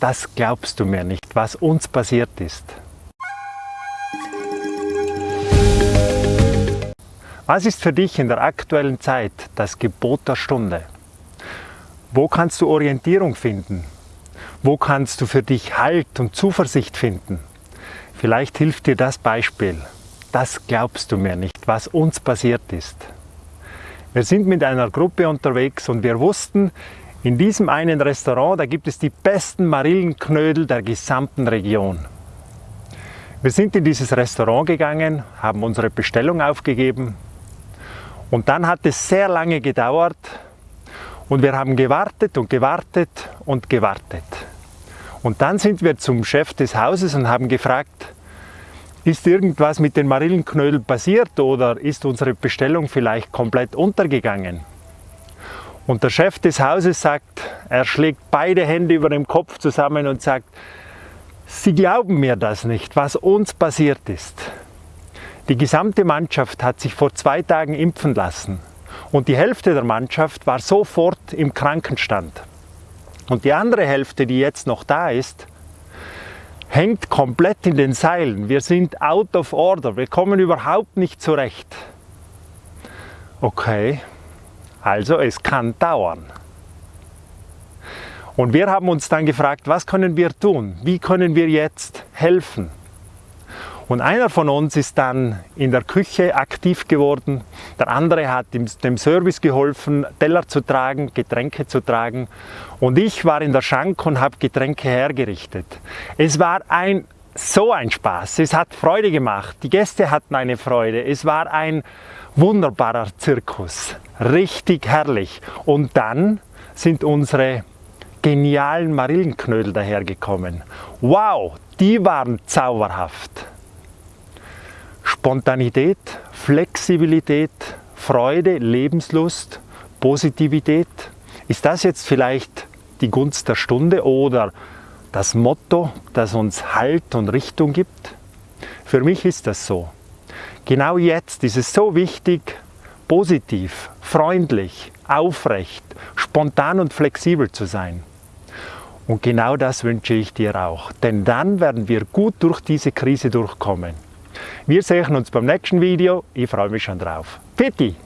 Das glaubst du mir nicht, was uns passiert ist. Was ist für dich in der aktuellen Zeit das Gebot der Stunde? Wo kannst du Orientierung finden? Wo kannst du für dich Halt und Zuversicht finden? Vielleicht hilft dir das Beispiel. Das glaubst du mir nicht, was uns passiert ist. Wir sind mit einer Gruppe unterwegs und wir wussten, in diesem einen Restaurant, da gibt es die besten Marillenknödel der gesamten Region. Wir sind in dieses Restaurant gegangen, haben unsere Bestellung aufgegeben und dann hat es sehr lange gedauert und wir haben gewartet und gewartet und gewartet. Und dann sind wir zum Chef des Hauses und haben gefragt, ist irgendwas mit den Marillenknödeln passiert oder ist unsere Bestellung vielleicht komplett untergegangen? Und der Chef des Hauses sagt, er schlägt beide Hände über dem Kopf zusammen und sagt, Sie glauben mir das nicht, was uns passiert ist. Die gesamte Mannschaft hat sich vor zwei Tagen impfen lassen und die Hälfte der Mannschaft war sofort im Krankenstand. Und die andere Hälfte, die jetzt noch da ist, hängt komplett in den Seilen. Wir sind out of order, wir kommen überhaupt nicht zurecht. Okay, also es kann dauern. Und wir haben uns dann gefragt, was können wir tun? Wie können wir jetzt helfen? Und einer von uns ist dann in der Küche aktiv geworden, der andere hat dem Service geholfen, Teller zu tragen, Getränke zu tragen und ich war in der Schank und habe Getränke hergerichtet. Es war ein so ein Spaß, es hat Freude gemacht, die Gäste hatten eine Freude, es war ein wunderbarer Zirkus, richtig herrlich. Und dann sind unsere genialen Marillenknödel dahergekommen. Wow, die waren zauberhaft. Spontanität, Flexibilität, Freude, Lebenslust, Positivität. Ist das jetzt vielleicht die Gunst der Stunde oder das Motto, das uns Halt und Richtung gibt? Für mich ist das so. Genau jetzt ist es so wichtig, positiv, freundlich, aufrecht, spontan und flexibel zu sein. Und genau das wünsche ich dir auch, denn dann werden wir gut durch diese Krise durchkommen. Wir sehen uns beim nächsten Video. Ich freue mich schon drauf. Pitti!